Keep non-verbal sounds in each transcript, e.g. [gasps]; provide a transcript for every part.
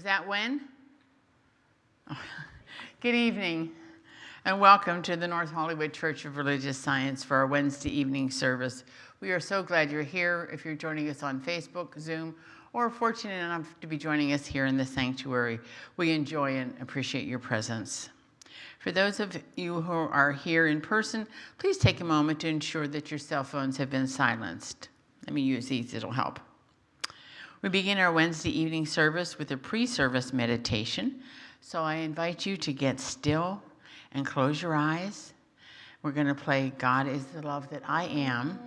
Was that when? [laughs] Good evening, and welcome to the North Hollywood Church of Religious Science for our Wednesday evening service. We are so glad you're here. If you're joining us on Facebook, Zoom, or fortunate enough to be joining us here in the sanctuary, we enjoy and appreciate your presence. For those of you who are here in person, please take a moment to ensure that your cell phones have been silenced. Let me use these, it'll help. We begin our Wednesday evening service with a pre-service meditation. So I invite you to get still and close your eyes. We're going to play God is the Love That I Am.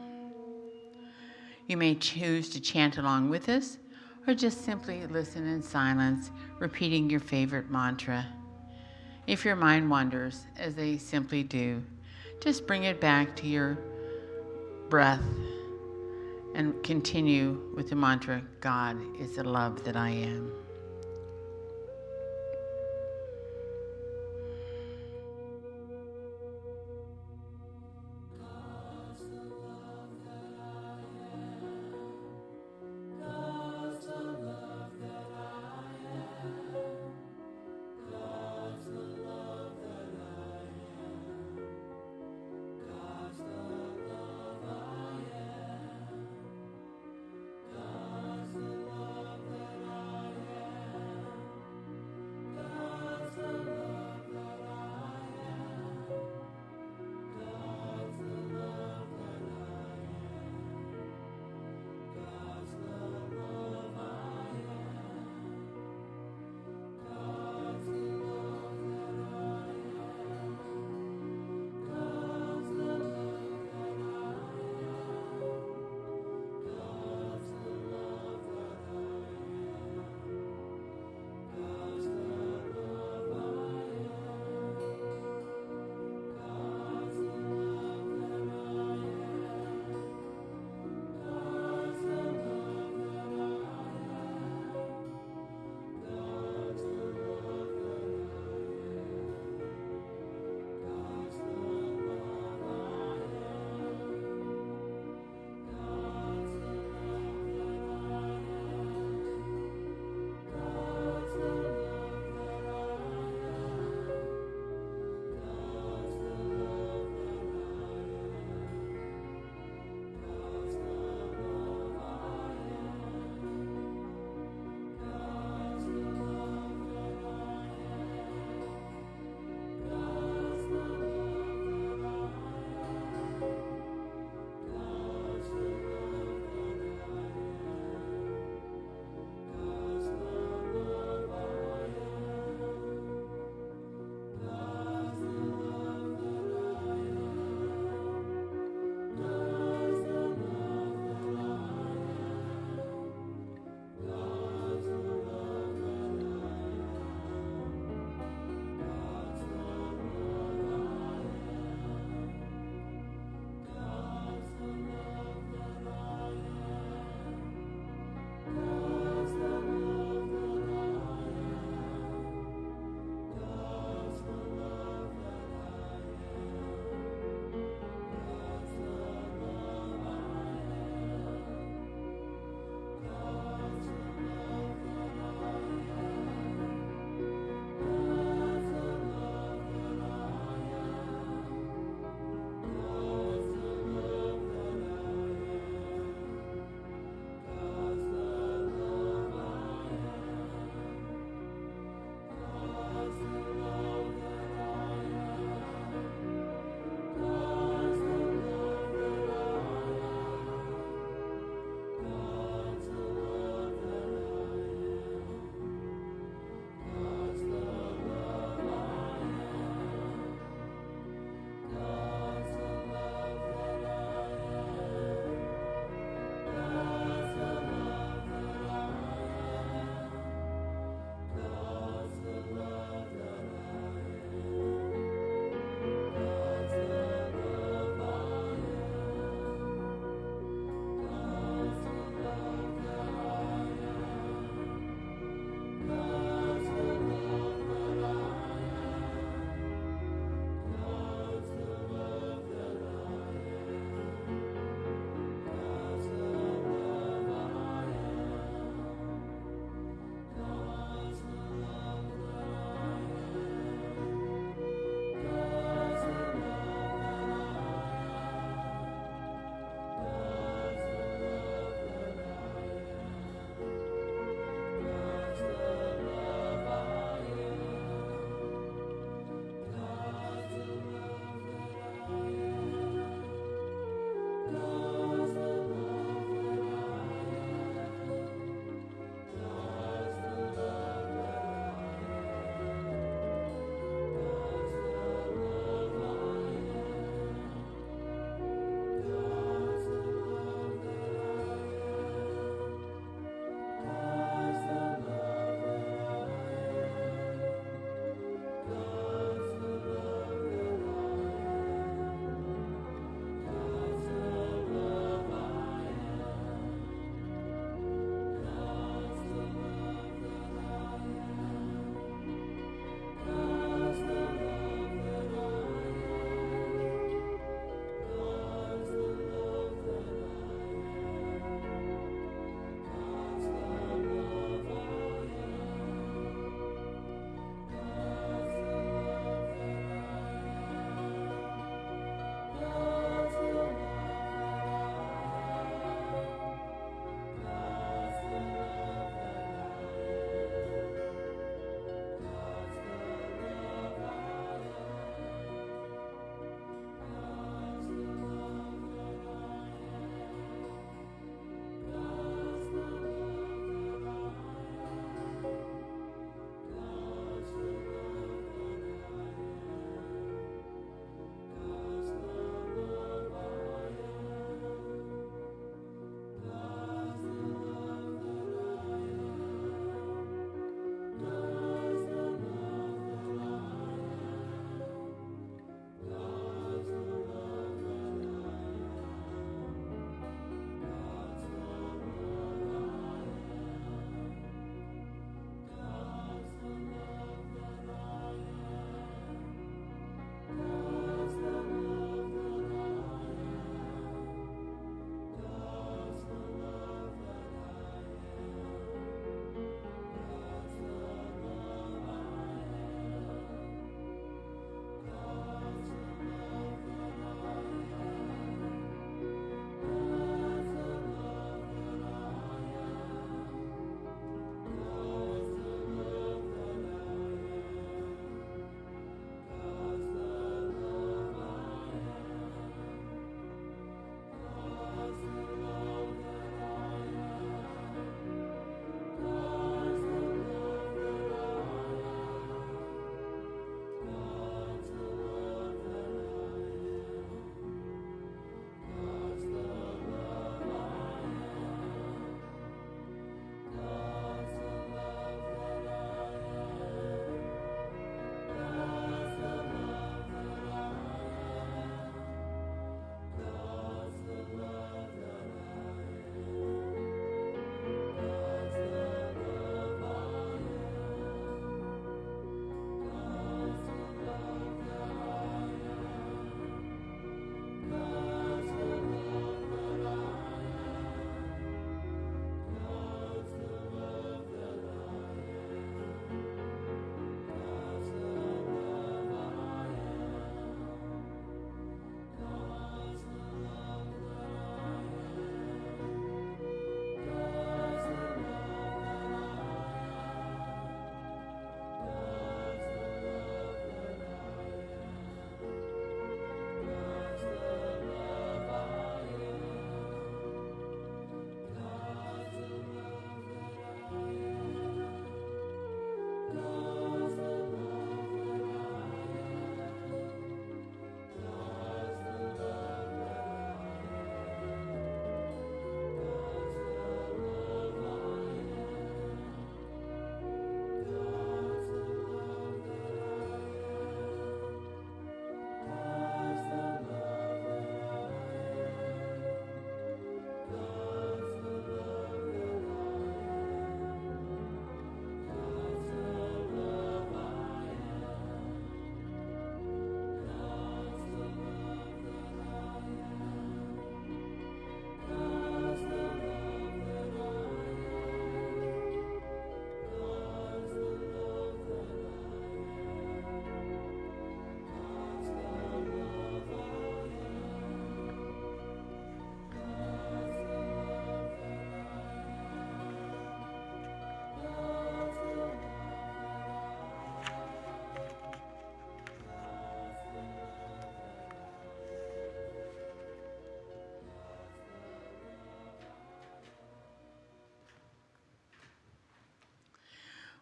You may choose to chant along with us or just simply listen in silence, repeating your favorite mantra. If your mind wanders, as they simply do, just bring it back to your breath and continue with the mantra God is the love that I am.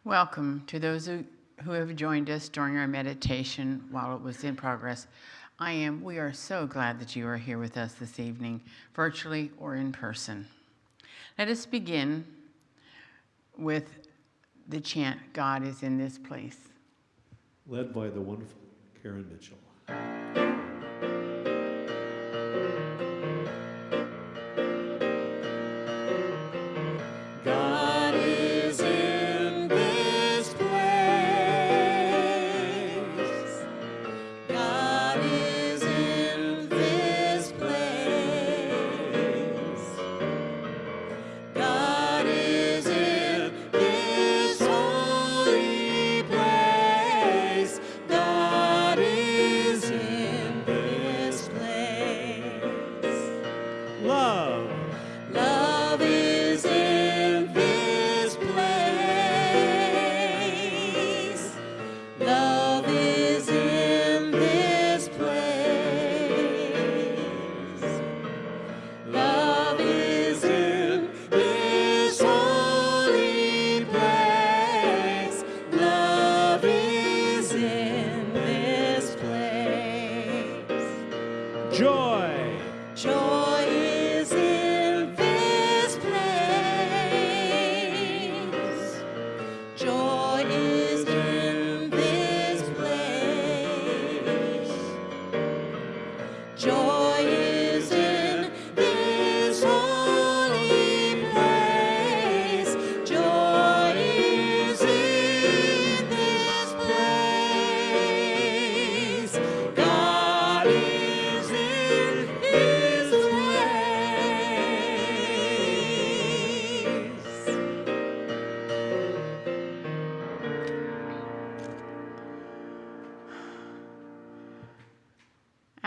Welcome to those who, who have joined us during our meditation while it was in progress. I am, we are so glad that you are here with us this evening, virtually or in person. Let us begin with the chant, God is in this place. Led by the wonderful Karen Mitchell.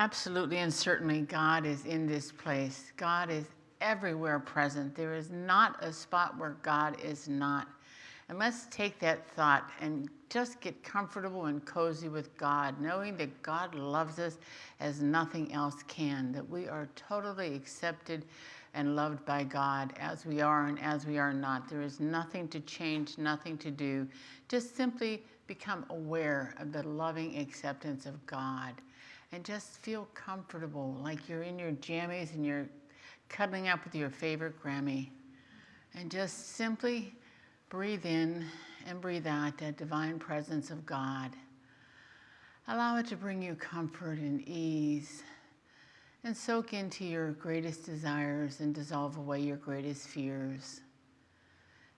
Absolutely and certainly, God is in this place. God is everywhere present. There is not a spot where God is not. And let's take that thought and just get comfortable and cozy with God, knowing that God loves us as nothing else can, that we are totally accepted and loved by God as we are and as we are not. There is nothing to change, nothing to do. Just simply become aware of the loving acceptance of God and just feel comfortable, like you're in your jammies and you're cuddling up with your favorite Grammy. And just simply breathe in and breathe out that divine presence of God. Allow it to bring you comfort and ease and soak into your greatest desires and dissolve away your greatest fears.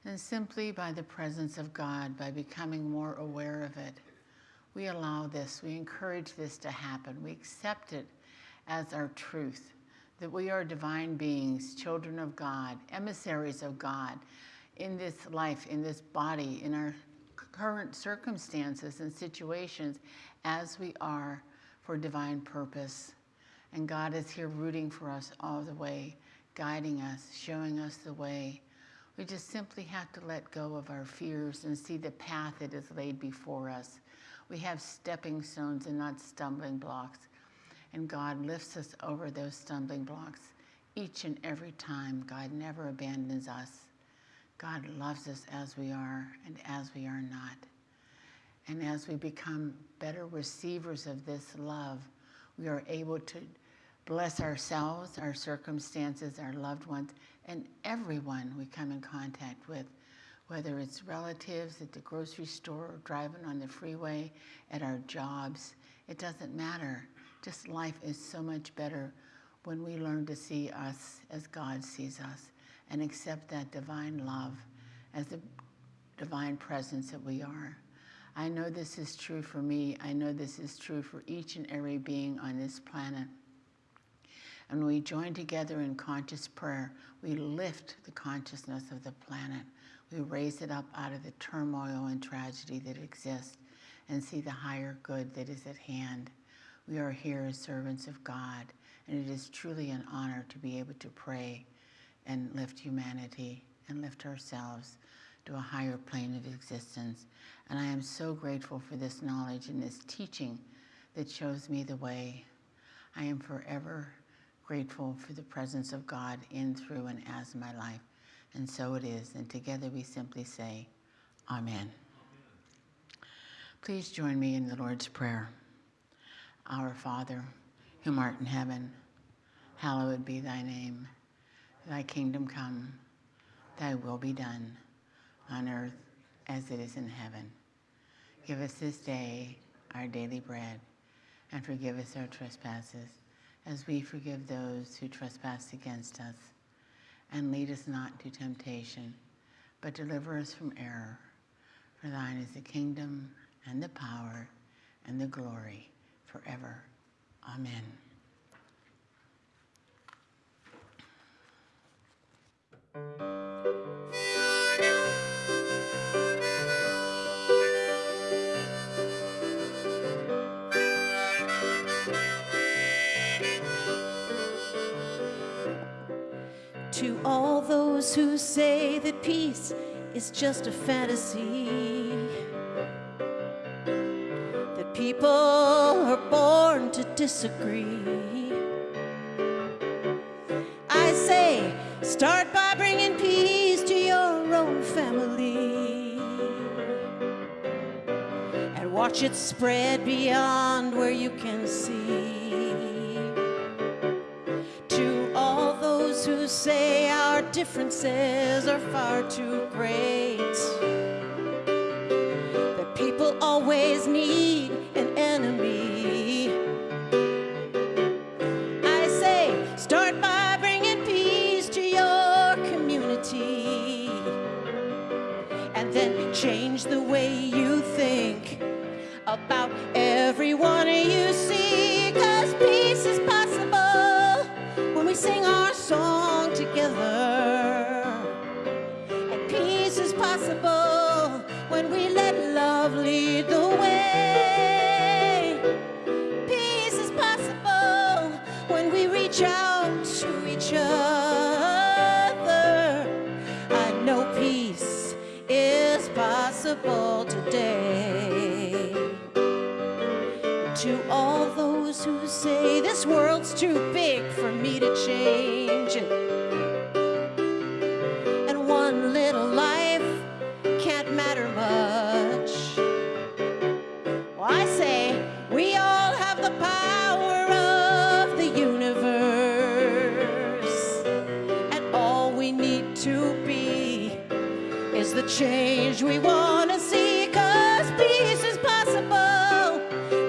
And simply by the presence of God, by becoming more aware of it, we allow this, we encourage this to happen. We accept it as our truth, that we are divine beings, children of God, emissaries of God in this life, in this body, in our current circumstances and situations as we are for divine purpose. And God is here rooting for us all the way, guiding us, showing us the way. We just simply have to let go of our fears and see the path that is laid before us. We have stepping stones and not stumbling blocks. And God lifts us over those stumbling blocks each and every time. God never abandons us. God loves us as we are and as we are not. And as we become better receivers of this love, we are able to bless ourselves, our circumstances, our loved ones, and everyone we come in contact with, whether it's relatives at the grocery store, or driving on the freeway, at our jobs. It doesn't matter. Just life is so much better when we learn to see us as God sees us and accept that divine love as the divine presence that we are. I know this is true for me. I know this is true for each and every being on this planet. And when we join together in conscious prayer, we lift the consciousness of the planet. We raise it up out of the turmoil and tragedy that exists and see the higher good that is at hand. We are here as servants of God, and it is truly an honor to be able to pray and lift humanity and lift ourselves to a higher plane of existence. And I am so grateful for this knowledge and this teaching that shows me the way. I am forever grateful for the presence of God in, through, and as my life. And so it is. And together we simply say, Amen. Please join me in the Lord's Prayer. Our Father, whom art in heaven, hallowed be thy name. Thy kingdom come, thy will be done, on earth as it is in heaven. Give us this day our daily bread, and forgive us our trespasses, as we forgive those who trespass against us. And lead us not into temptation, but deliver us from error. For thine is the kingdom, and the power, and the glory, forever. Amen. To those who say that peace is just a fantasy, that people are born to disagree. I say, start by bringing peace to your own family and watch it spread beyond where you can see. Who say our differences are far too great, that people always need an enemy. I say, start by bringing peace to your community, and then change the way you think about when we let love lead the way. Peace is possible when we reach out to each other. I know peace is possible today. To all those who say this world's too big for me to change it, change we want to see. Cause peace is possible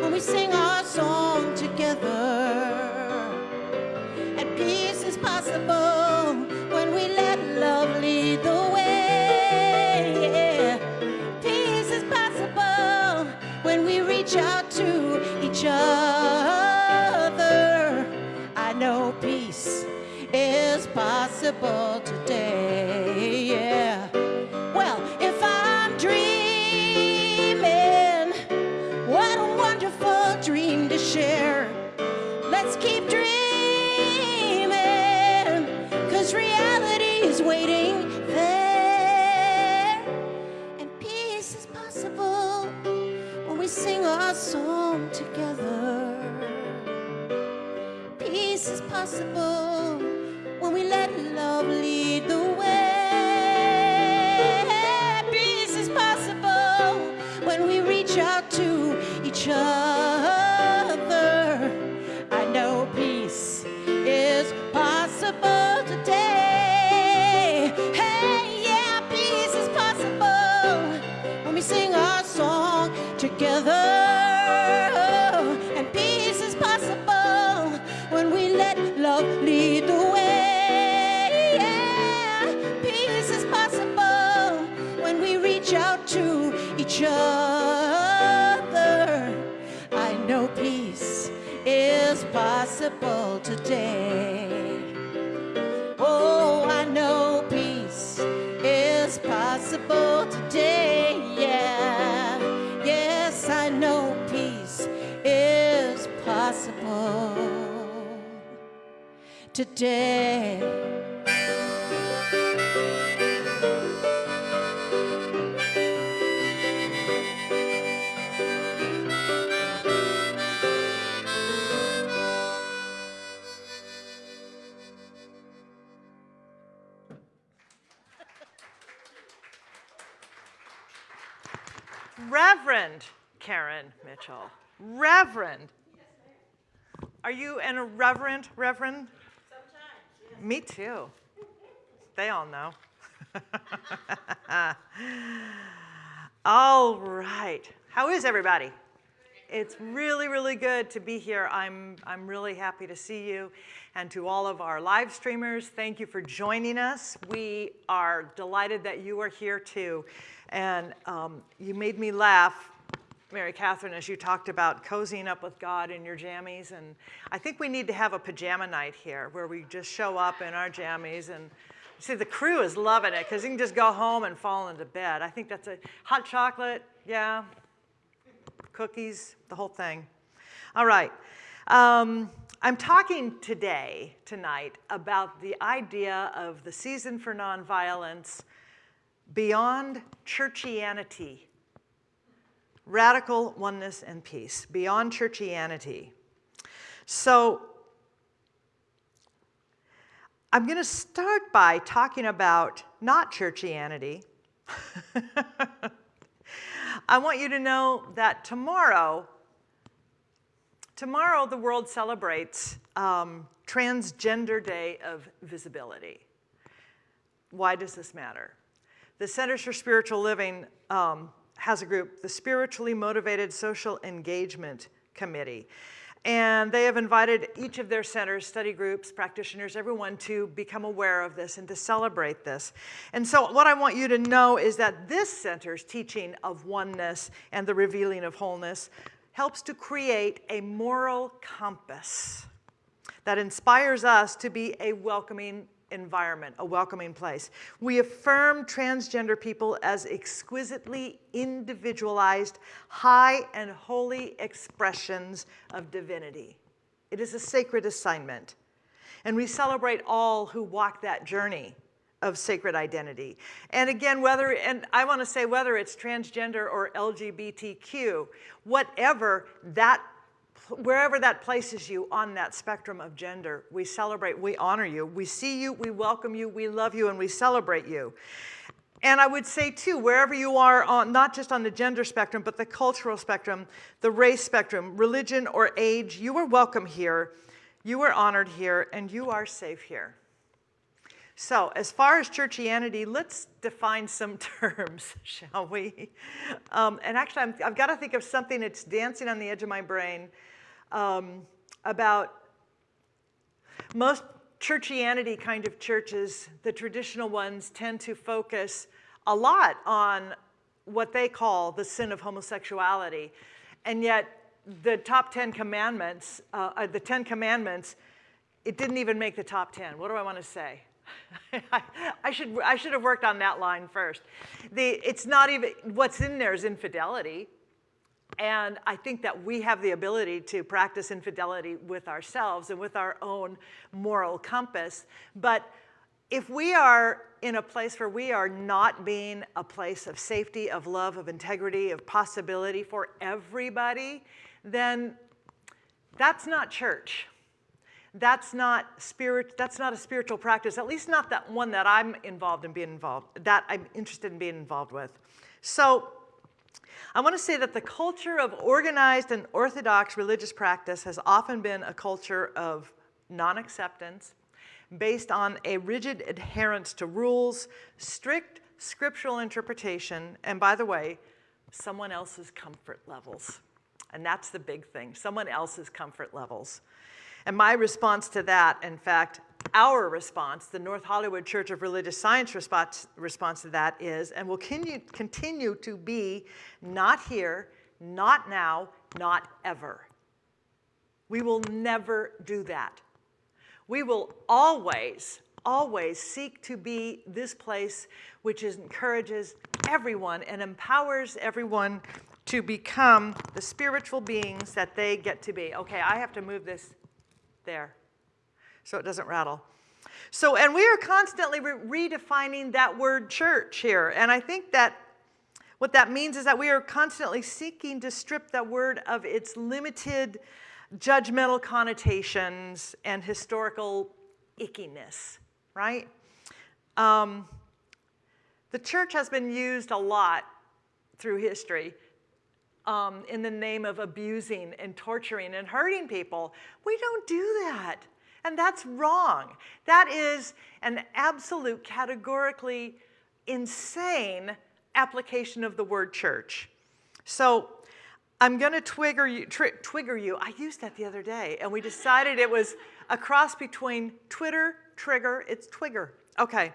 when we sing our song together. And peace is possible when we let love lead the way. Yeah. Peace is possible when we reach out to each other. I know peace is possible today. Sing our song together. Peace is possible when we let love lead the way. Peace is possible when we reach out to each other. Oh, I know peace is possible today. Yeah, yes, I know peace is possible today. Reverend Karen Mitchell. Reverend. Are you an irreverent reverend? Sometimes. Me too. They all know. [laughs] all right. How is everybody? It's really, really good to be here. I'm, I'm really happy to see you. And to all of our live streamers, thank you for joining us. We are delighted that you are here too. And um, you made me laugh, Mary Catherine, as you talked about cozying up with God in your jammies. And I think we need to have a pajama night here where we just show up in our jammies and See, the crew is loving it because you can just go home and fall into bed. I think that's a hot chocolate, yeah, cookies, the whole thing. All right. Um, I'm talking today, tonight, about the idea of the season for nonviolence beyond churchianity, radical oneness and peace, beyond churchianity. So I'm going to start by talking about not churchianity. [laughs] I want you to know that tomorrow, tomorrow the world celebrates um, Transgender Day of Visibility. Why does this matter? The Centers for Spiritual Living um, has a group, the Spiritually Motivated Social Engagement Committee. And they have invited each of their centers, study groups, practitioners, everyone to become aware of this and to celebrate this. And so what I want you to know is that this center's teaching of oneness and the revealing of wholeness helps to create a moral compass that inspires us to be a welcoming environment, a welcoming place. We affirm transgender people as exquisitely individualized, high and holy expressions of divinity. It is a sacred assignment. And we celebrate all who walk that journey of sacred identity. And again, whether, and I want to say whether it's transgender or LGBTQ, whatever that wherever that places you on that spectrum of gender, we celebrate, we honor you, we see you, we welcome you, we love you, and we celebrate you. And I would say too, wherever you are on, not just on the gender spectrum, but the cultural spectrum, the race spectrum, religion or age, you are welcome here, you are honored here, and you are safe here. So as far as churchianity, let's define some [laughs] terms, shall we? Um, and actually, i have got to think of something that's dancing on the edge of my brain um, about most churchianity kind of churches, the traditional ones tend to focus a lot on what they call the sin of homosexuality. And yet the top 10 commandments, uh, uh the 10 commandments, it didn't even make the top 10. What do I want to say? [laughs] I, should, I should have worked on that line first. The, it's not even, what's in there is infidelity. And I think that we have the ability to practice infidelity with ourselves and with our own moral compass. But if we are in a place where we are not being a place of safety, of love, of integrity, of possibility for everybody, then that's not church. That's not spirit, that's not a spiritual practice, at least not that one that I'm involved in being involved, that I'm interested in being involved with. So I want to say that the culture of organized and orthodox religious practice has often been a culture of non-acceptance based on a rigid adherence to rules, strict scriptural interpretation, and by the way, someone else's comfort levels. And that's the big thing, someone else's comfort levels. And my response to that, in fact, our response, the North Hollywood Church of Religious Science response, response to that is, and will continue, continue to be, not here, not now, not ever. We will never do that. We will always, always seek to be this place which encourages everyone and empowers everyone to become the spiritual beings that they get to be. Okay, I have to move this there so it doesn't rattle. So, and we are constantly re redefining that word church here. And I think that what that means is that we are constantly seeking to strip that word of its limited judgmental connotations and historical ickiness, right? Um, the church has been used a lot through history um, in the name of abusing and torturing and hurting people. We don't do that. And that's wrong. That is an absolute, categorically insane application of the word church. So I'm going to twigger you, twigger you. I used that the other day, and we decided it was a cross between Twitter, trigger, it's twigger. Okay.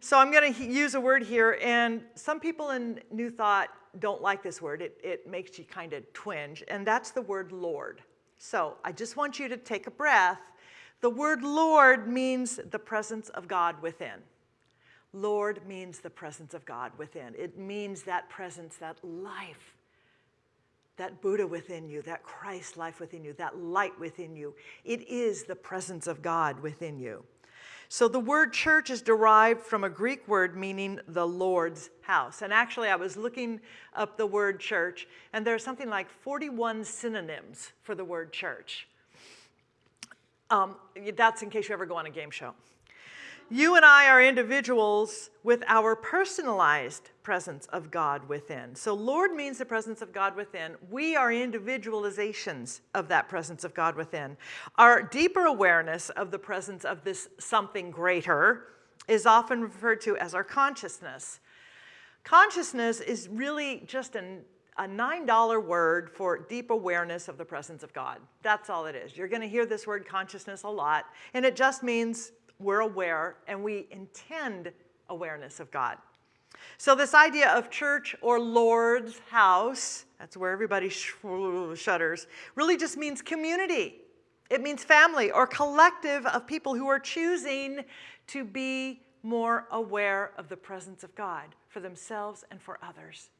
So I'm going to use a word here, and some people in New Thought don't like this word. It, it makes you kind of twinge, and that's the word Lord. So I just want you to take a breath. The word Lord means the presence of God within. Lord means the presence of God within. It means that presence, that life, that Buddha within you, that Christ life within you, that light within you. It is the presence of God within you. So the word church is derived from a Greek word meaning the Lord's house. And actually, I was looking up the word church, and there's something like 41 synonyms for the word church. Um, that's in case you ever go on a game show. You and I are individuals with our personalized presence of God within. So Lord means the presence of God within. We are individualizations of that presence of God within. Our deeper awareness of the presence of this something greater is often referred to as our consciousness. Consciousness is really just an a $9 word for deep awareness of the presence of God. That's all it is. You're going to hear this word consciousness a lot, and it just means we're aware and we intend awareness of God. So this idea of church or Lord's house, that's where everybody sh shudders, really just means community. It means family or collective of people who are choosing to be more aware of the presence of God for themselves and for others.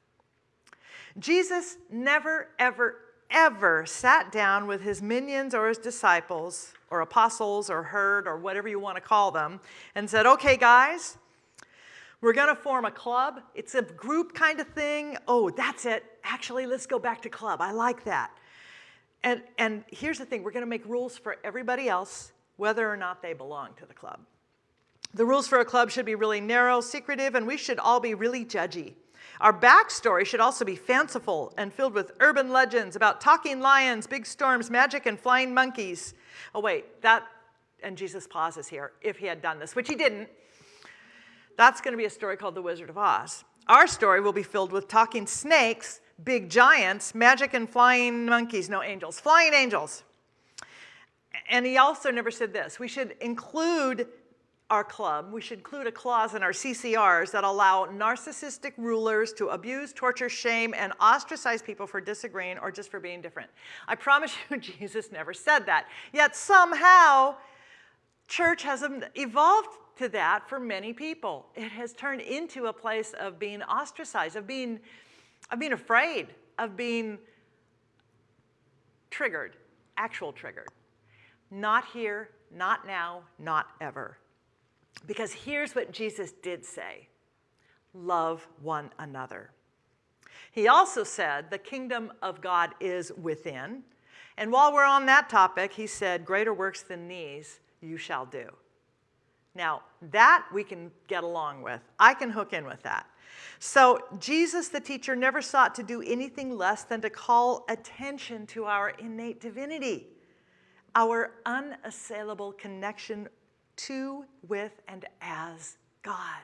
Jesus never, ever, ever sat down with his minions or his disciples or apostles or herd or whatever you want to call them and said, okay, guys, we're going to form a club. It's a group kind of thing. Oh, that's it. Actually, let's go back to club. I like that. And, and here's the thing. We're going to make rules for everybody else, whether or not they belong to the club. The rules for a club should be really narrow, secretive, and we should all be really judgy. Our backstory should also be fanciful and filled with urban legends about talking lions, big storms, magic, and flying monkeys. Oh wait, that, and Jesus pauses here, if he had done this, which he didn't. That's gonna be a story called The Wizard of Oz. Our story will be filled with talking snakes, big giants, magic and flying monkeys, no angels, flying angels. And he also never said this, we should include our club, we should include a clause in our CCRs that allow narcissistic rulers to abuse, torture, shame, and ostracize people for disagreeing or just for being different. I promise [laughs] you, Jesus never said that. Yet somehow, church has evolved to that for many people. It has turned into a place of being ostracized, of being, of being afraid, of being triggered, actual triggered. Not here, not now, not ever. Because here's what Jesus did say love one another. He also said the kingdom of God is within. And while we're on that topic, he said, Greater works than these you shall do. Now, that we can get along with. I can hook in with that. So, Jesus, the teacher, never sought to do anything less than to call attention to our innate divinity, our unassailable connection to, with, and as God.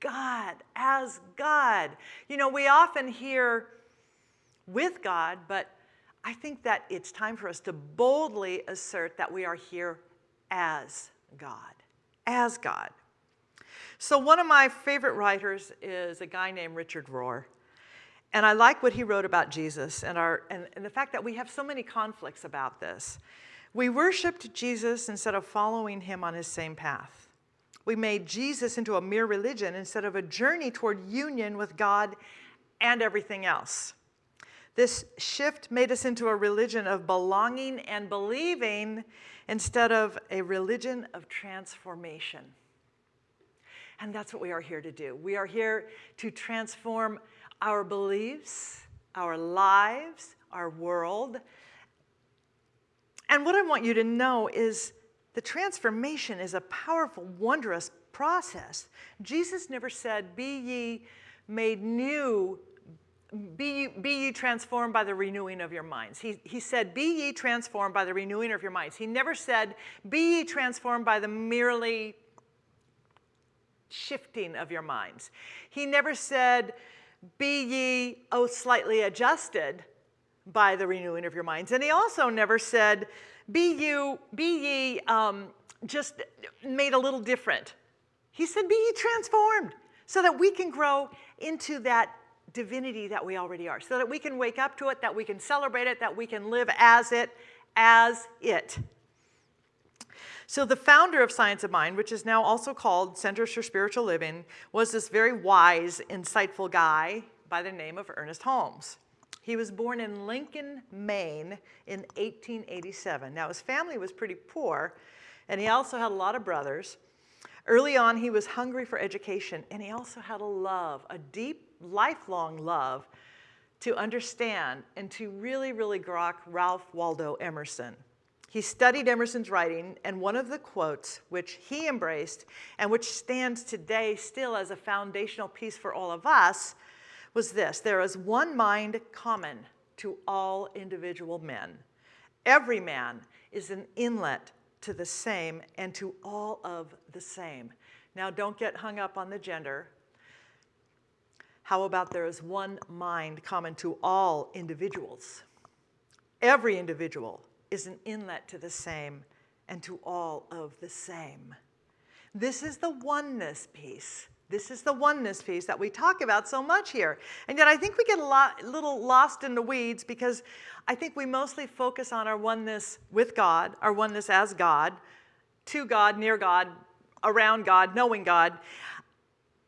God, as God. You know, we often hear with God, but I think that it's time for us to boldly assert that we are here as God, as God. So one of my favorite writers is a guy named Richard Rohr. And I like what he wrote about Jesus and, our, and, and the fact that we have so many conflicts about this. We worshiped Jesus instead of following him on his same path. We made Jesus into a mere religion instead of a journey toward union with God and everything else. This shift made us into a religion of belonging and believing instead of a religion of transformation. And that's what we are here to do. We are here to transform our beliefs, our lives, our world, and what I want you to know is the transformation is a powerful, wondrous process. Jesus never said, be ye made new be ye, be ye transformed by the renewing of your minds. He, he said, be ye transformed by the renewing of your minds. He never said, be ye transformed by the merely shifting of your minds. He never said, be ye, oh, slightly adjusted by the renewing of your minds. And he also never said, be you, be ye um, just made a little different. He said, be ye transformed so that we can grow into that divinity that we already are, so that we can wake up to it, that we can celebrate it, that we can live as it, as it. So the founder of Science of Mind, which is now also called Centers for Spiritual Living, was this very wise, insightful guy by the name of Ernest Holmes. He was born in Lincoln, Maine in 1887. Now his family was pretty poor, and he also had a lot of brothers. Early on, he was hungry for education, and he also had a love, a deep, lifelong love to understand and to really, really grok Ralph Waldo Emerson. He studied Emerson's writing, and one of the quotes which he embraced and which stands today still as a foundational piece for all of us was this, there is one mind common to all individual men. Every man is an inlet to the same and to all of the same. Now don't get hung up on the gender. How about there is one mind common to all individuals? Every individual is an inlet to the same and to all of the same. This is the oneness piece. This is the oneness piece that we talk about so much here. And yet I think we get a lot, little lost in the weeds because I think we mostly focus on our oneness with God, our oneness as God, to God, near God, around God, knowing God.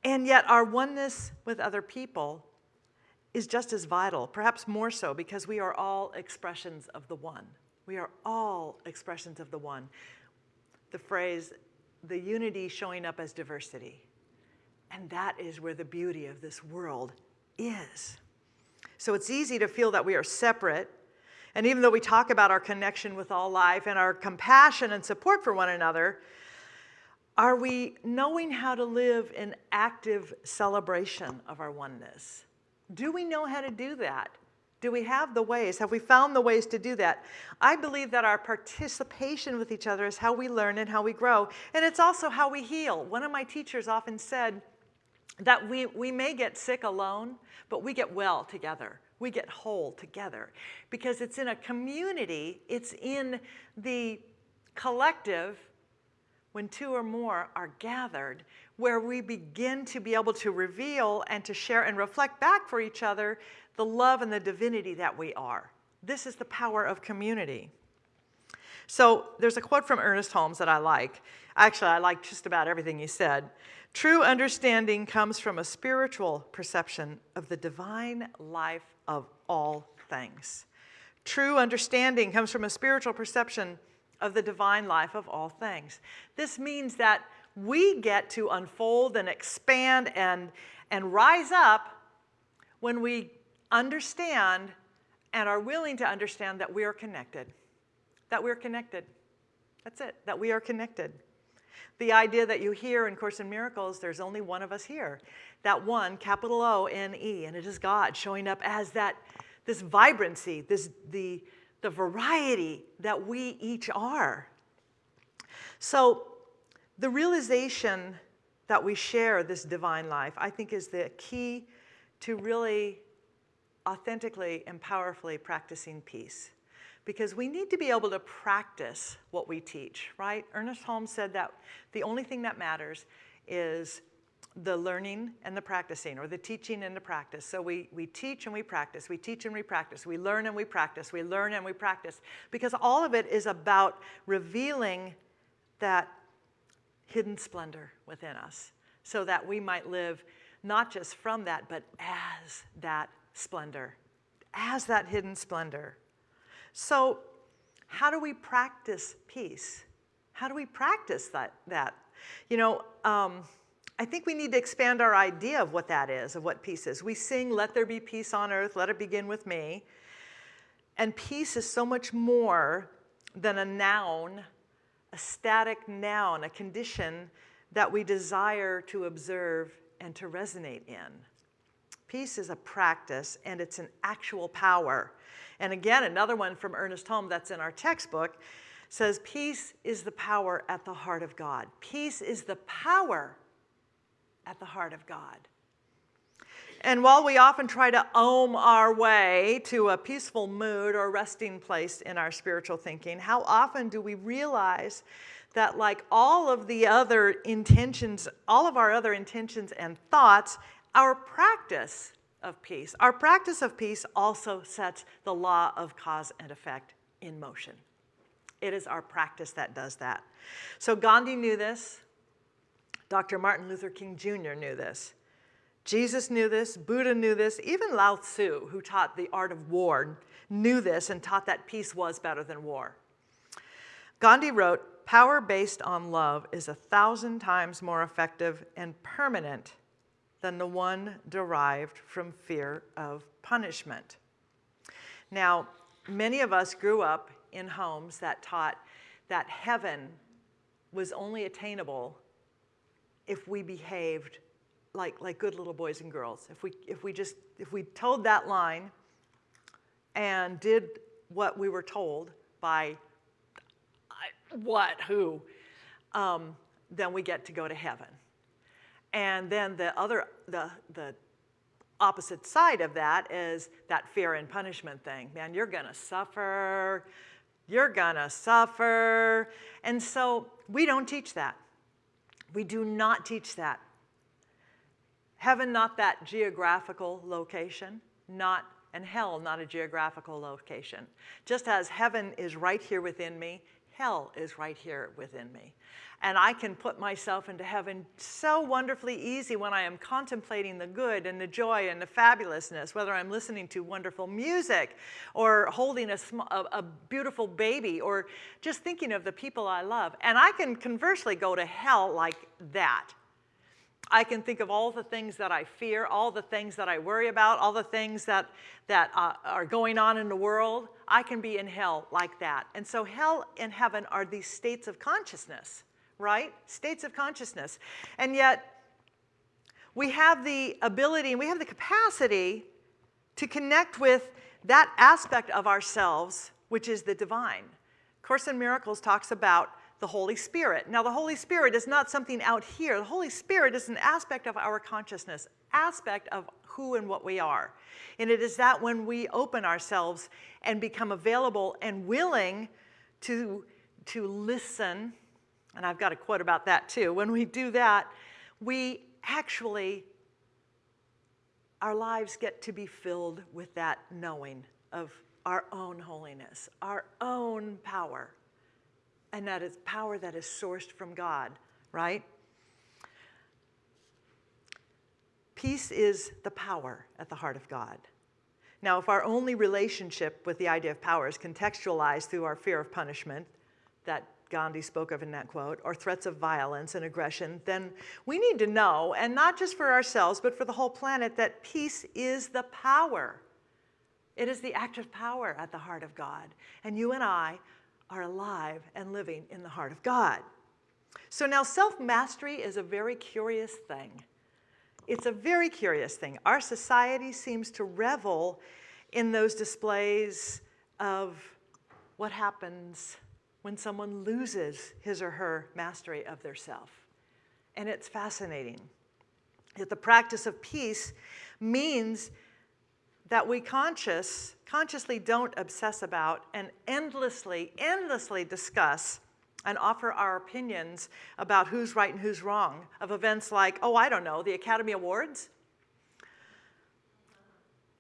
And yet our oneness with other people is just as vital, perhaps more so, because we are all expressions of the one. We are all expressions of the one. The phrase, the unity showing up as diversity. And that is where the beauty of this world is. So it's easy to feel that we are separate. And even though we talk about our connection with all life and our compassion and support for one another, are we knowing how to live in active celebration of our oneness? Do we know how to do that? Do we have the ways? Have we found the ways to do that? I believe that our participation with each other is how we learn and how we grow. And it's also how we heal. One of my teachers often said, that we, we may get sick alone, but we get well together. We get whole together because it's in a community, it's in the collective when two or more are gathered where we begin to be able to reveal and to share and reflect back for each other the love and the divinity that we are. This is the power of community. So there's a quote from Ernest Holmes that I like. Actually, I like just about everything he said. True understanding comes from a spiritual perception of the divine life of all things. True understanding comes from a spiritual perception of the divine life of all things. This means that we get to unfold and expand and, and rise up when we understand and are willing to understand that we are connected. That we're connected. That's it, that we are connected. The idea that you hear in Course in Miracles, there's only one of us here. That one, capital O-N-E, and it is God showing up as that, this vibrancy, this, the, the variety that we each are. So the realization that we share this divine life, I think is the key to really authentically and powerfully practicing peace because we need to be able to practice what we teach, right? Ernest Holmes said that the only thing that matters is the learning and the practicing, or the teaching and the practice. So we, we teach and we practice, we teach and we practice, we learn and we practice, we learn and we practice, because all of it is about revealing that hidden splendor within us, so that we might live not just from that, but as that splendor, as that hidden splendor. So how do we practice peace? How do we practice that? that? You know, um, I think we need to expand our idea of what that is, of what peace is. We sing, let there be peace on earth, let it begin with me. And peace is so much more than a noun, a static noun, a condition that we desire to observe and to resonate in. Peace is a practice and it's an actual power. And again, another one from Ernest Holm that's in our textbook says, Peace is the power at the heart of God. Peace is the power at the heart of God. And while we often try to om our way to a peaceful mood or resting place in our spiritual thinking, how often do we realize that, like all of the other intentions, all of our other intentions and thoughts, our practice of peace, our practice of peace also sets the law of cause and effect in motion. It is our practice that does that. So Gandhi knew this. Dr. Martin Luther King Jr. knew this. Jesus knew this, Buddha knew this, even Lao Tzu, who taught the art of war, knew this and taught that peace was better than war. Gandhi wrote, Power based on love is a thousand times more effective and permanent than the one derived from fear of punishment. Now, many of us grew up in homes that taught that heaven was only attainable if we behaved like, like good little boys and girls. If we, if we just, if we told that line and did what we were told by what, who, um, then we get to go to heaven. And then the other, the, the opposite side of that is that fear and punishment thing. Man, you're gonna suffer, you're gonna suffer. And so we don't teach that. We do not teach that. Heaven, not that geographical location, not, and hell, not a geographical location. Just as heaven is right here within me, hell is right here within me. And I can put myself into heaven so wonderfully easy when I am contemplating the good and the joy and the fabulousness, whether I'm listening to wonderful music or holding a, a, a beautiful baby or just thinking of the people I love. And I can conversely go to hell like that. I can think of all the things that I fear, all the things that I worry about, all the things that, that uh, are going on in the world. I can be in hell like that. And so hell and heaven are these states of consciousness, right? States of consciousness. And yet, we have the ability and we have the capacity to connect with that aspect of ourselves, which is the divine. Course in Miracles talks about the Holy Spirit. Now, the Holy Spirit is not something out here. The Holy Spirit is an aspect of our consciousness, aspect of who and what we are. And it is that when we open ourselves and become available and willing to, to listen, and I've got a quote about that too, when we do that, we actually, our lives get to be filled with that knowing of our own holiness, our own power and that is power that is sourced from God, right? Peace is the power at the heart of God. Now, if our only relationship with the idea of power is contextualized through our fear of punishment that Gandhi spoke of in that quote, or threats of violence and aggression, then we need to know, and not just for ourselves, but for the whole planet, that peace is the power. It is the active power at the heart of God. And you and I are alive and living in the heart of God. So now self mastery is a very curious thing. It's a very curious thing. Our society seems to revel in those displays of what happens when someone loses his or her mastery of their self. And it's fascinating. That the practice of peace means that we conscious, consciously don't obsess about and endlessly, endlessly discuss and offer our opinions about who's right and who's wrong of events like, oh, I don't know, the Academy Awards.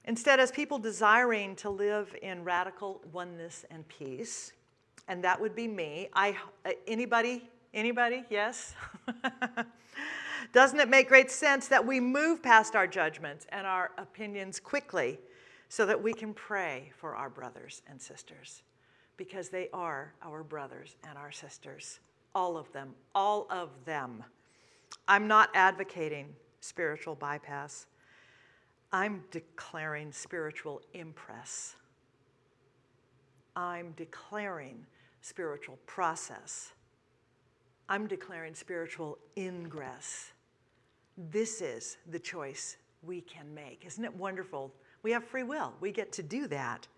Instead, as people desiring to live in radical oneness and peace, and that would be me. I, anybody, anybody, yes? [laughs] Doesn't it make great sense that we move past our judgments and our opinions quickly so that we can pray for our brothers and sisters? Because they are our brothers and our sisters. All of them, all of them. I'm not advocating spiritual bypass. I'm declaring spiritual impress. I'm declaring spiritual process. I'm declaring spiritual ingress. This is the choice we can make. Isn't it wonderful? We have free will. We get to do that.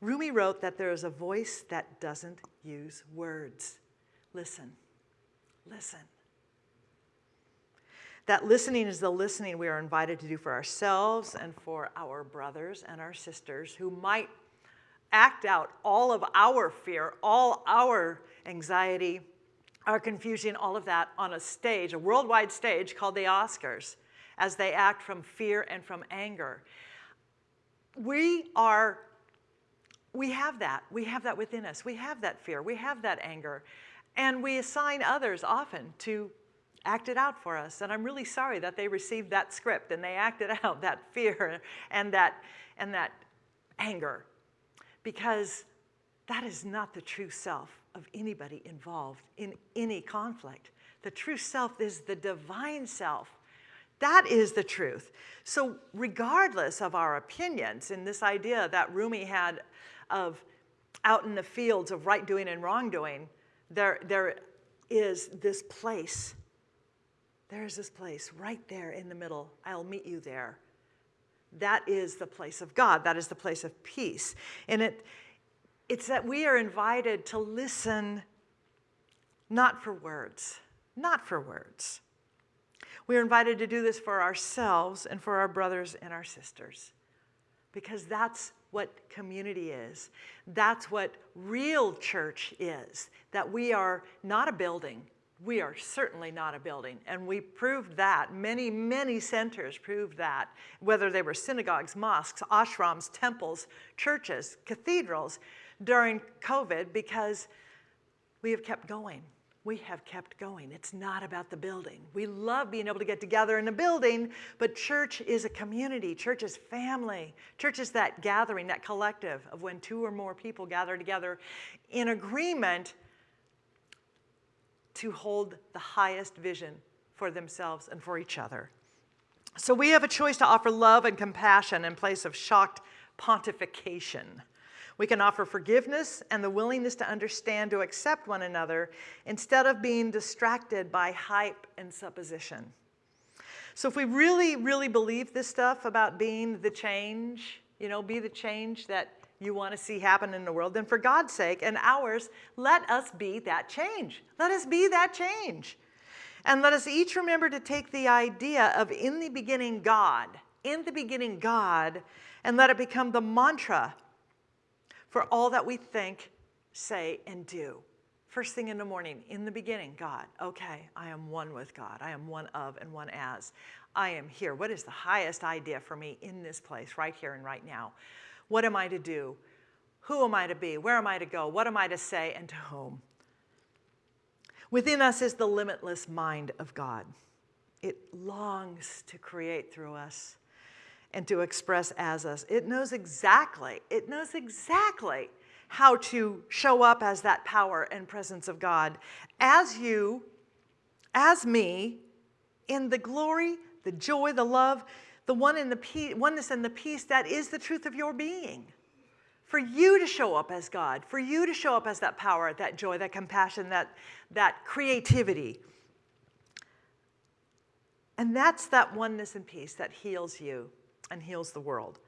Rumi wrote that there is a voice that doesn't use words. Listen, listen. That listening is the listening we are invited to do for ourselves and for our brothers and our sisters who might act out all of our fear, all our anxiety, our confusing all of that on a stage, a worldwide stage called the Oscars, as they act from fear and from anger. We are, we have that. We have that within us. We have that fear. We have that anger. And we assign others often to act it out for us. And I'm really sorry that they received that script and they acted [laughs] out that fear and that, and that anger because that is not the true self of anybody involved in any conflict. The true self is the divine self. That is the truth. So regardless of our opinions in this idea that Rumi had of out in the fields of right doing and wrongdoing, there, there is this place. There is this place right there in the middle. I'll meet you there. That is the place of God. That is the place of peace. And it, it's that we are invited to listen not for words, not for words. We are invited to do this for ourselves and for our brothers and our sisters because that's what community is. That's what real church is, that we are not a building, we are certainly not a building. And we proved that. Many, many centers proved that, whether they were synagogues, mosques, ashrams, temples, churches, cathedrals during COVID, because we have kept going. We have kept going. It's not about the building. We love being able to get together in a building, but church is a community. Church is family. Church is that gathering, that collective of when two or more people gather together in agreement to hold the highest vision for themselves and for each other. So we have a choice to offer love and compassion in place of shocked pontification. We can offer forgiveness and the willingness to understand, to accept one another, instead of being distracted by hype and supposition. So if we really, really believe this stuff about being the change, you know, be the change that you want to see happen in the world, then for God's sake and ours, let us be that change. Let us be that change. And let us each remember to take the idea of in the beginning God, in the beginning God, and let it become the mantra for all that we think, say, and do. First thing in the morning, in the beginning, God, okay, I am one with God. I am one of and one as. I am here. What is the highest idea for me in this place, right here and right now? What am I to do? Who am I to be? Where am I to go? What am I to say and to whom? Within us is the limitless mind of God. It longs to create through us and to express as us. It knows exactly, it knows exactly how to show up as that power and presence of God as you, as me, in the glory, the joy, the love, the one in the peace, oneness and the peace that is the truth of your being. For you to show up as God, for you to show up as that power, that joy, that compassion, that, that creativity. And that's that oneness and peace that heals you and heals the world.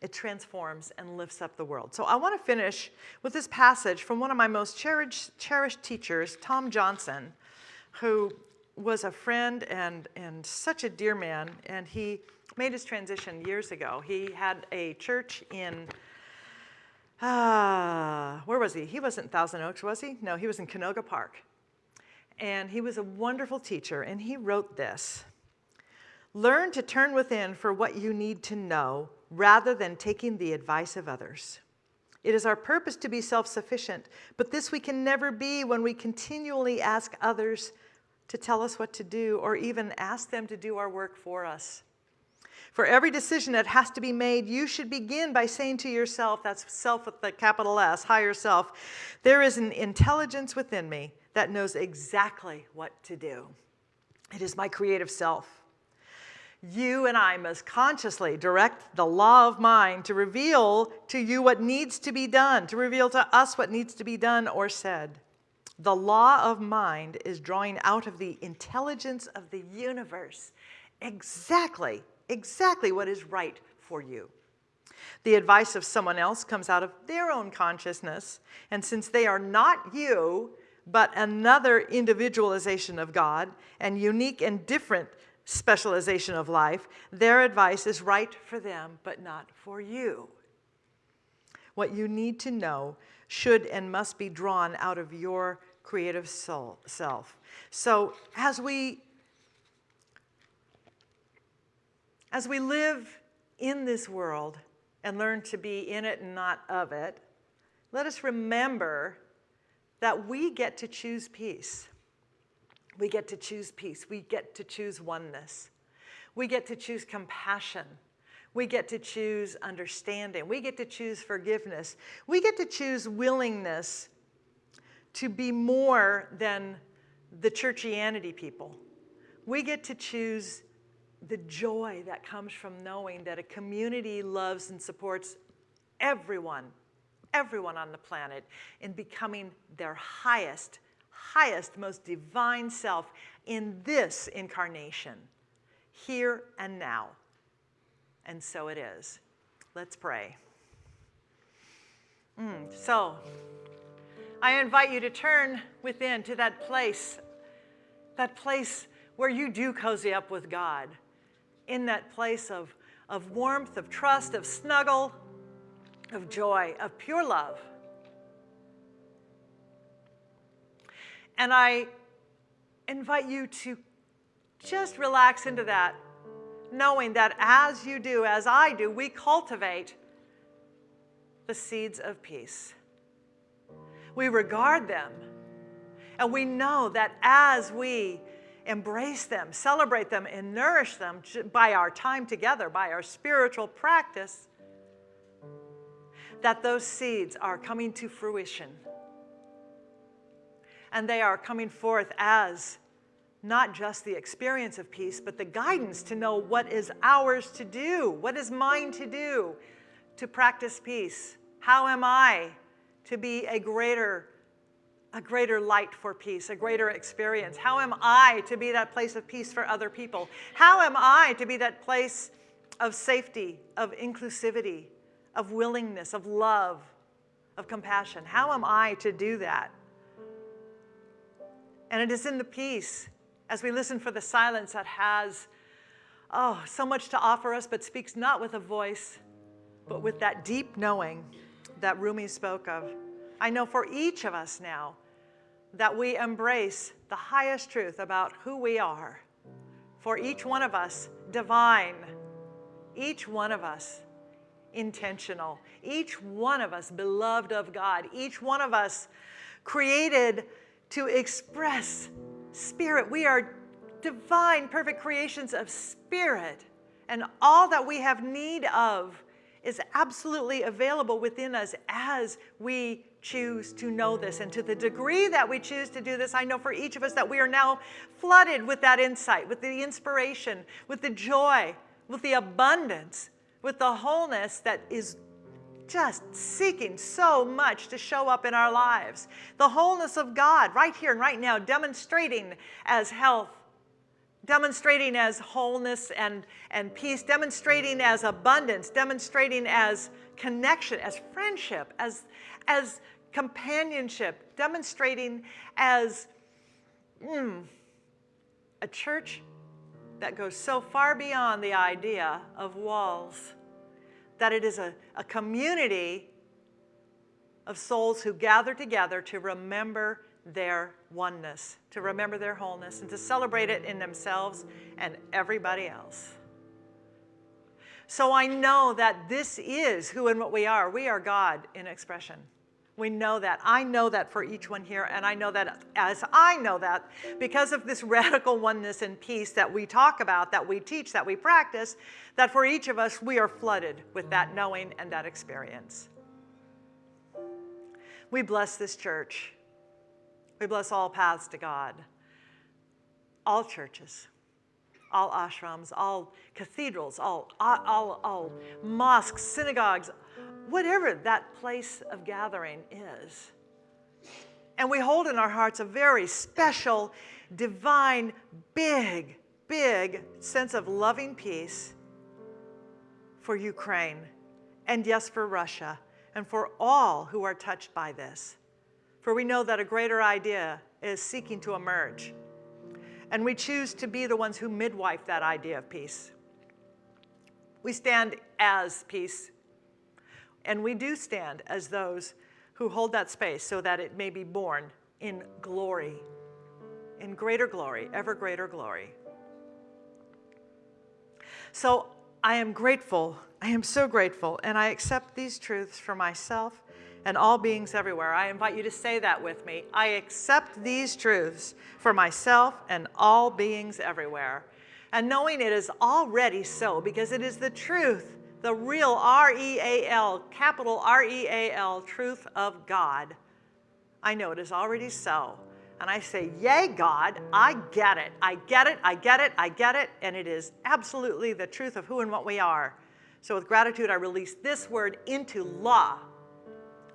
It transforms and lifts up the world. So I want to finish with this passage from one of my most cherished, cherished teachers, Tom Johnson, who was a friend and, and such a dear man, and he made his transition years ago. He had a church in, uh, where was he? He wasn't Thousand Oaks, was he? No, he was in Canoga Park. And he was a wonderful teacher, and he wrote this. Learn to turn within for what you need to know rather than taking the advice of others. It is our purpose to be self-sufficient, but this we can never be when we continually ask others to tell us what to do or even ask them to do our work for us. For every decision that has to be made, you should begin by saying to yourself, that's self with the capital S, higher self, there is an intelligence within me that knows exactly what to do. It is my creative self. You and I must consciously direct the law of mind to reveal to you what needs to be done, to reveal to us what needs to be done or said. The law of mind is drawing out of the intelligence of the universe exactly exactly what is right for you. The advice of someone else comes out of their own consciousness, and since they are not you, but another individualization of God and unique and different specialization of life, their advice is right for them, but not for you. What you need to know should and must be drawn out of your creative soul, self. So as we as we live in this world and learn to be in it and not of it, let us remember that we get to choose peace. We get to choose peace. We get to choose oneness. We get to choose compassion. We get to choose understanding. We get to choose forgiveness. We get to choose willingness to be more than the churchianity people. We get to choose the joy that comes from knowing that a community loves and supports everyone, everyone on the planet in becoming their highest, highest, most divine self in this incarnation, here and now. And so it is. Let's pray. Mm, so, I invite you to turn within to that place, that place where you do cozy up with God, in that place of, of warmth, of trust, of snuggle, of joy, of pure love. And I invite you to just relax into that, knowing that as you do, as I do, we cultivate the seeds of peace. We regard them, and we know that as we embrace them, celebrate them, and nourish them by our time together, by our spiritual practice, that those seeds are coming to fruition. And they are coming forth as not just the experience of peace, but the guidance to know what is ours to do, what is mine to do to practice peace. How am I to be a greater a greater light for peace, a greater experience? How am I to be that place of peace for other people? How am I to be that place of safety, of inclusivity, of willingness, of love, of compassion? How am I to do that? And it is in the peace as we listen for the silence that has, oh, so much to offer us, but speaks not with a voice, but with that deep knowing that Rumi spoke of. I know for each of us now that we embrace the highest truth about who we are. For each one of us, divine. Each one of us, intentional. Each one of us, beloved of God. Each one of us, created to express spirit. We are divine, perfect creations of spirit. And all that we have need of is absolutely available within us as we choose to know this. And to the degree that we choose to do this, I know for each of us that we are now flooded with that insight, with the inspiration, with the joy, with the abundance, with the wholeness that is just seeking so much to show up in our lives. The wholeness of God right here and right now, demonstrating as health, demonstrating as wholeness and, and peace, demonstrating as abundance, demonstrating as connection, as friendship, as, as companionship, demonstrating as mm, a church that goes so far beyond the idea of walls, that it is a, a community of souls who gather together to remember their oneness, to remember their wholeness, and to celebrate it in themselves and everybody else. So I know that this is who and what we are. We are God in expression. We know that. I know that for each one here, and I know that as I know that, because of this [laughs] radical oneness and peace that we talk about, that we teach, that we practice, that for each of us, we are flooded with that knowing and that experience. We bless this church. We bless all paths to God, all churches, all ashrams, all cathedrals, all, all, all mosques, synagogues, whatever that place of gathering is. And we hold in our hearts a very special, divine, big, big sense of loving peace for Ukraine, and yes, for Russia, and for all who are touched by this. For we know that a greater idea is seeking to emerge, and we choose to be the ones who midwife that idea of peace. We stand as peace, and we do stand as those who hold that space so that it may be born in glory, in greater glory, ever greater glory. So I am grateful. I am so grateful. And I accept these truths for myself and all beings everywhere. I invite you to say that with me. I accept these truths for myself and all beings everywhere. And knowing it is already so because it is the truth, the real R E A L, capital R E A L, truth of God. I know it is already so. And I say, Yay, God, I get it. I get it. I get it. I get it. And it is absolutely the truth of who and what we are. So, with gratitude, I release this word into law,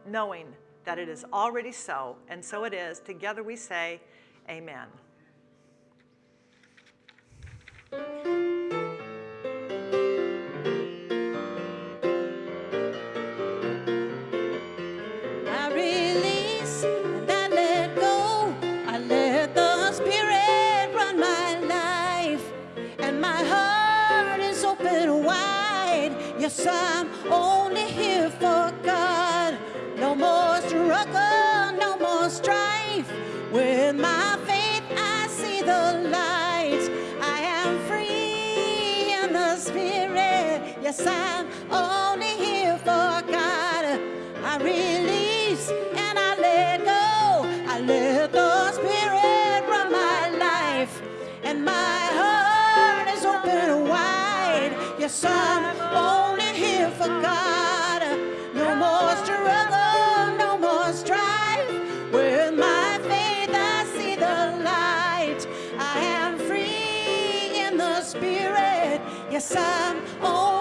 knowing that it is already so. And so it is. Together we say, Amen. I release Yes, I'm only here for God. I release and I let go. I let the Spirit run my life, and my heart is open wide. Yes, I'm only here for God. No more struggle, no more strife. With my faith, I see the light. I am free in the Spirit. Yes, I'm only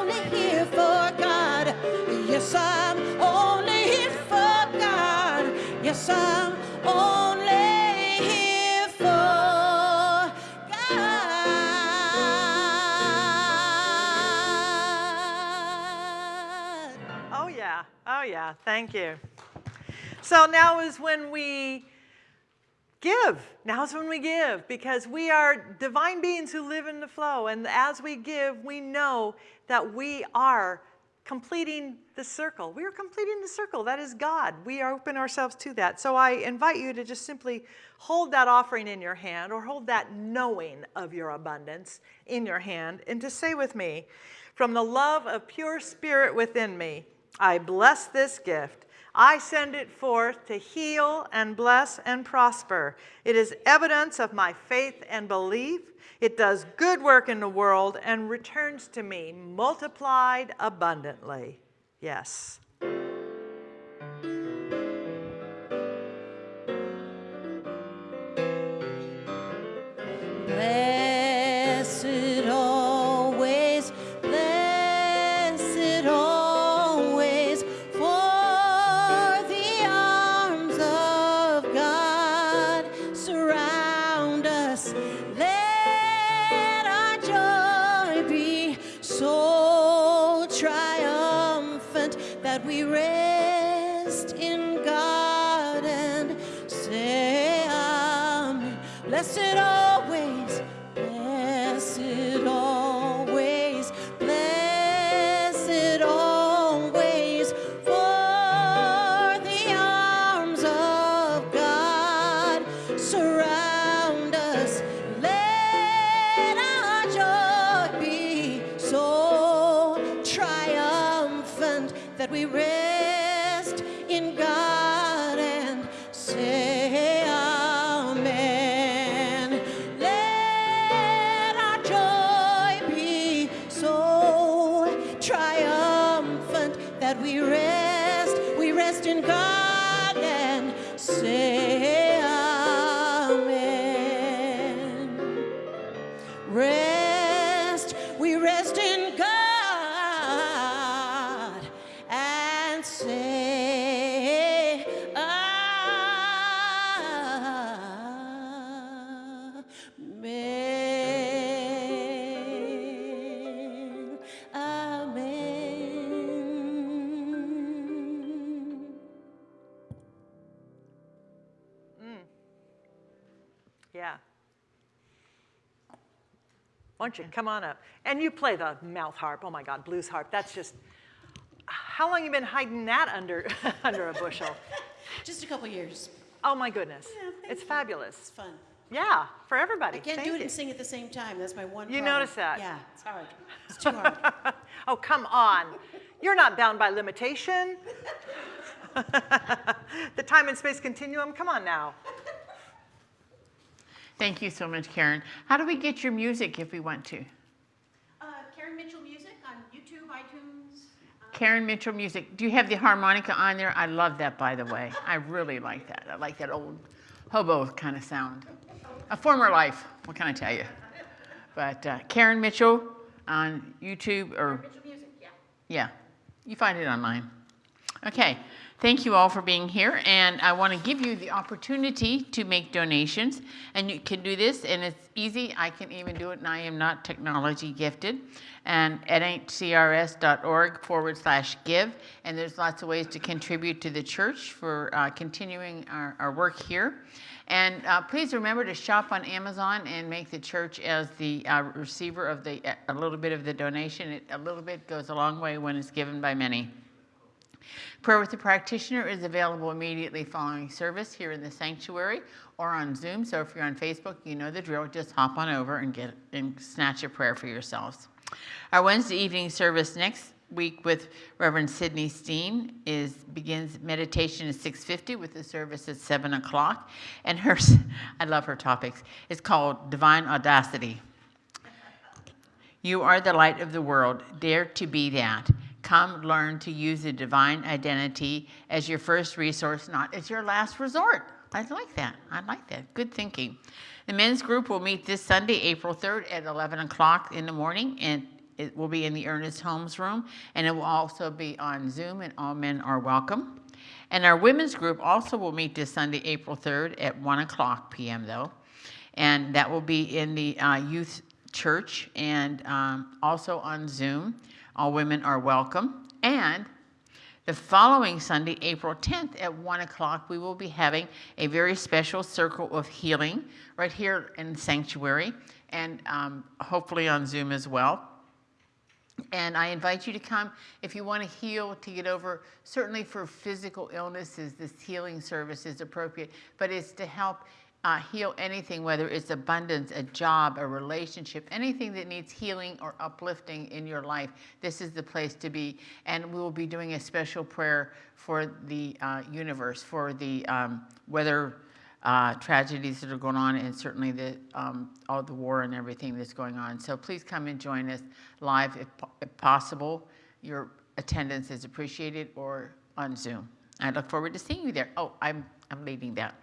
Yes, I'm only here for God. Oh, yeah. Oh, yeah. Thank you. So now is when we give. Now is when we give because we are divine beings who live in the flow. And as we give, we know that we are completing the circle. We are completing the circle. That is God. We are open ourselves to that. So I invite you to just simply hold that offering in your hand or hold that knowing of your abundance in your hand and to say with me, from the love of pure spirit within me, I bless this gift. I send it forth to heal and bless and prosper. It is evidence of my faith and belief. It does good work in the world and returns to me multiplied abundantly. Yes. Why don't you come on up? And you play the mouth harp. Oh my God, blues harp. That's just. How long you been hiding that under [laughs] under a bushel? [laughs] Just a couple years. Oh my goodness, Yeah, it's you. fabulous. It's fun. Yeah, for everybody. I can't Thank do it you. and sing at the same time. That's my one You problem. notice that? Yeah, it's hard. It's too hard. [laughs] oh, come on. You're not bound by limitation. the time and space continuum, come on now. Thank you so much, Karen. How do we get your music if we want to? Uh, Karen Mitchell Music on YouTube, iTunes. Karen Mitchell Music. Do you have the harmonica on there? I love that, by the way. I really like that. I like that old hobo kind of sound. A former life, what can I tell you? But uh, Karen Mitchell on YouTube or Mitchell Music, yeah. Yeah, you find it online. Okay, thank you all for being here, and I want to give you the opportunity to make donations, and you can do this, and it's easy. I can even do it, and I am not technology gifted. And at nhcrs.org forward slash give, and there's lots of ways to contribute to the church for uh, continuing our, our work here. And uh, please remember to shop on Amazon and make the church as the uh, receiver of the a little bit of the donation. It, a little bit goes a long way when it's given by many. Prayer with the practitioner is available immediately following service here in the sanctuary or on Zoom. So if you're on Facebook, you know the drill. Just hop on over and get and snatch a prayer for yourselves. Our Wednesday evening service next week with Reverend Sydney Steen is begins meditation at 6:50 with the service at 7 o'clock, and her [laughs] I love her topics. It's called Divine Audacity. You are the light of the world. Dare to be that. Come learn to use the divine identity as your first resource, not as your last resort. I like that. I like that. Good thinking. The men's group will meet this Sunday, April 3rd at 11 o'clock in the morning, and it will be in the Ernest Holmes room, and it will also be on Zoom, and all men are welcome. And our women's group also will meet this Sunday, April 3rd at 1 o'clock p.m., though. And that will be in the uh, youth church and um, also on Zoom. All women are welcome. And the following Sunday, April 10th at 1 o'clock, we will be having a very special circle of healing right here in Sanctuary and um, hopefully on Zoom as well. And I invite you to come if you want to heal, to get over, certainly for physical illnesses, this healing service is appropriate, but it's to help uh, heal anything, whether it's abundance, a job, a relationship, anything that needs healing or uplifting in your life. This is the place to be. And we will be doing a special prayer for the uh, universe, for the um, weather uh, tragedies that are going on, and certainly the um, all the war and everything that's going on. So please come and join us live if, if possible. Your attendance is appreciated, or on Zoom. I look forward to seeing you there. Oh, I'm I'm leaving that.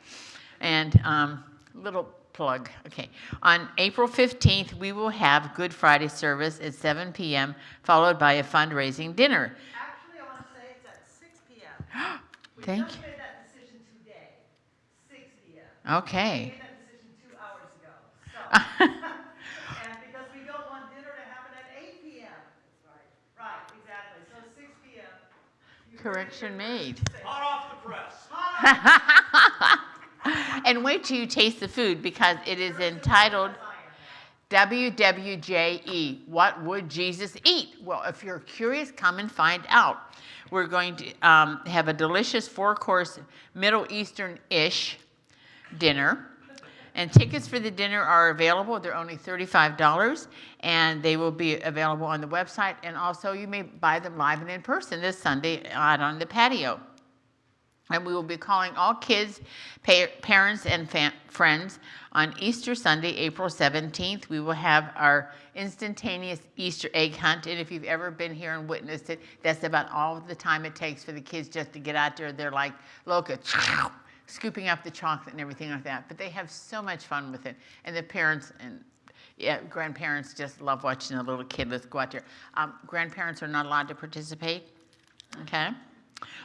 And um, little plug. Okay, on April 15th, we will have Good Friday service at 7 p.m., followed by a fundraising dinner. Actually, I want to say it's at 6 p.m. [gasps] We Thank just you. made that decision today, 6 p.m. Okay. We made that decision two hours ago. So, [laughs] and because we don't want dinner to happen at 8 p.m. Right. Right, exactly. So 6 p.m. You heard it Correction made. Hot off the press. [laughs] And wait till you taste the food because it is entitled WWJE. What would Jesus eat? Well, if you're curious, come and find out. We're going to um, have a delicious four course Middle Eastern ish dinner. And tickets for the dinner are available. They're only $35 and they will be available on the website. And also, you may buy them live and in person this Sunday out on the patio. And we will be calling all kids, pa- parents, and friends on Easter Sunday, April 17th. We will have our instantaneous Easter egg hunt. And if you've ever been here and witnessed it, that's about all the time it takes for the kids just to get out there. They're like locusts, [laughs] scooping up the chocolate and everything like that. But they have so much fun with it. And the parents and yeah, grandparents just love watching a little kid. Let's go out there. Um, grandparents are not allowed to participate. Okay.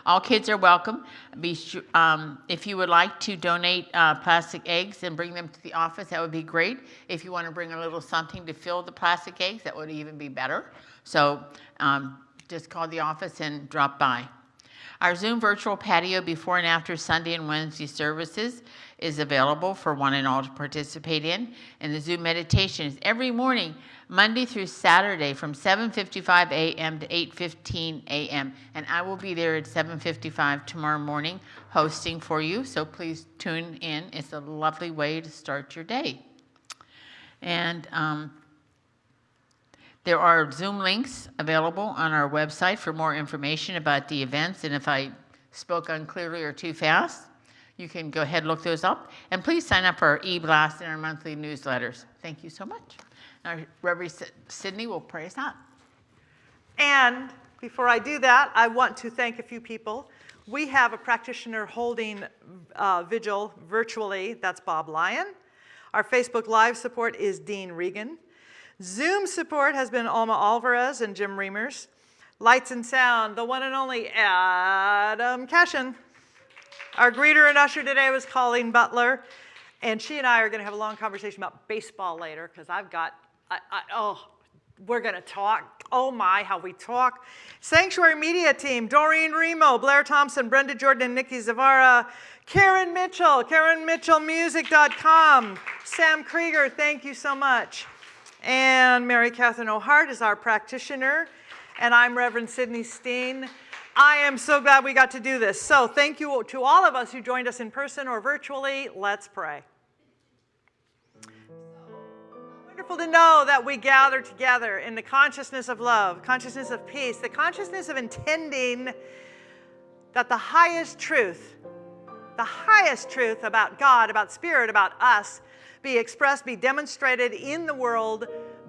All kids are welcome. Be sure, um, if you would like to donate uh, plastic eggs and bring them to the office, that would be great. If you want to bring a little something to fill the plastic eggs, that would even be better. So um, just call the office and drop by. Our Zoom virtual patio before and after Sunday and Wednesday services is available for one and all to participate in. And the Zoom meditation is every morning, Monday through Saturday from 7:55 a.m. to 8:15 a.m. And I will be there at 7:55 tomorrow morning hosting for you, so please tune in. It's a lovely way to start your day. And um, there are Zoom links available on our website for more information about the events, and if I spoke unclearly or too fast, you can go ahead and look those up. And please sign up for our e-blast and our monthly newsletters. Thank you so much. Reverend Sydney will pray us out. And before I do that, I want to thank a few people. We have a practitioner holding uh, vigil virtually. That's Bob Lyon. Our Facebook Live support is Dean Regan. Zoom support has been Alma Alvarez and Jim Reimers. Lights and sound, the one and only Adam Cashin. Our greeter and usher today was Colleen Butler. And she and I are going to have a long conversation about baseball later because I've got, I, oh, we're going to talk. Oh my, how we talk. Sanctuary Media Team, Doreen Remo, Blair Thompson, Brenda Jordan, and Nikki Zavara. Karen Mitchell, KarenMitchellMusic.com. Sam Krieger, thank you so much. And Mary Catherine O'Hart is our practitioner. And I'm Reverend Sydney Steen. I am so glad we got to do this. So thank you to all of us who joined us in person or virtually. Let's pray. To know that we gather together in the consciousness of love, consciousness of peace, the consciousness of intending that the highest truth, the highest truth about God, about spirit, about us, be expressed, be demonstrated in the world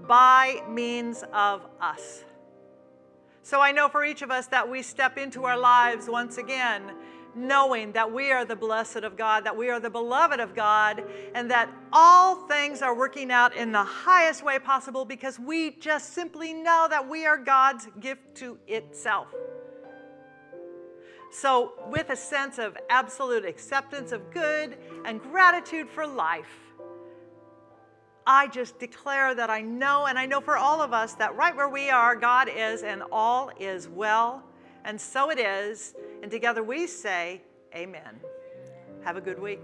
by means of us. So I know for each of us that we step into our lives once again knowing that we are the blessed of God, that we are the beloved of God, and that all things are working out in the highest way possible because we just simply know that we are God's gift to itself. So, with a sense of absolute acceptance of good and gratitude for life, I just declare that I know, and I know for all of us, that right where we are, God is, and all is well. And so it is. And together we say, Amen. Have a good week.